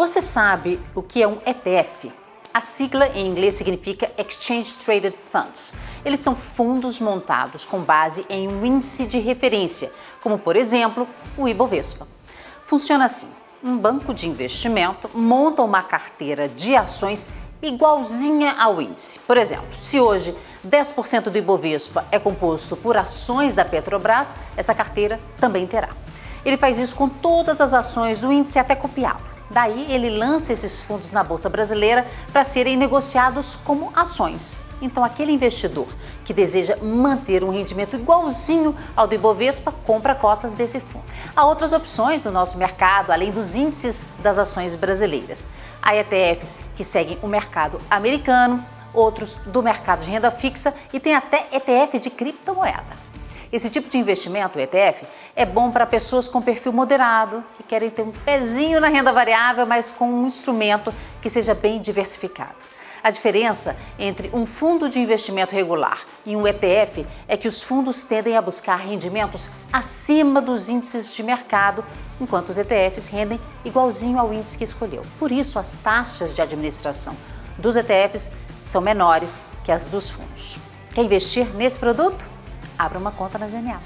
Você sabe o que é um ETF? A sigla em inglês significa Exchange Traded Funds. Eles são fundos montados com base em um índice de referência, como por exemplo o Ibovespa. Funciona assim: um banco de investimento monta uma carteira de ações igualzinha ao índice. Por exemplo, se hoje 10% do Ibovespa é composto por ações da Petrobras, essa carteira também terá. Ele faz isso com todas as ações do índice até copiado. Daí ele lança esses fundos na Bolsa Brasileira para serem negociados como ações. Então aquele investidor que deseja manter um rendimento igualzinho ao do Ibovespa, compra cotas desse fundo. Há outras opções no nosso mercado, além dos índices das ações brasileiras. Há ETFs que seguem o mercado americano, outros do mercado de renda fixa e tem até ETF de criptomoeda. Esse tipo de investimento, o ETF, é bom para pessoas com perfil moderado, que querem ter um pezinho na renda variável, mas com um instrumento que seja bem diversificado. A diferença entre um fundo de investimento regular e um ETF é que os fundos tendem a buscar rendimentos acima dos índices de mercado, enquanto os ETFs rendem igualzinho ao índice que escolheu. Por isso, as taxas de administração dos ETFs são menores que as dos fundos. Quer investir nesse produto? Abra uma conta na Genial.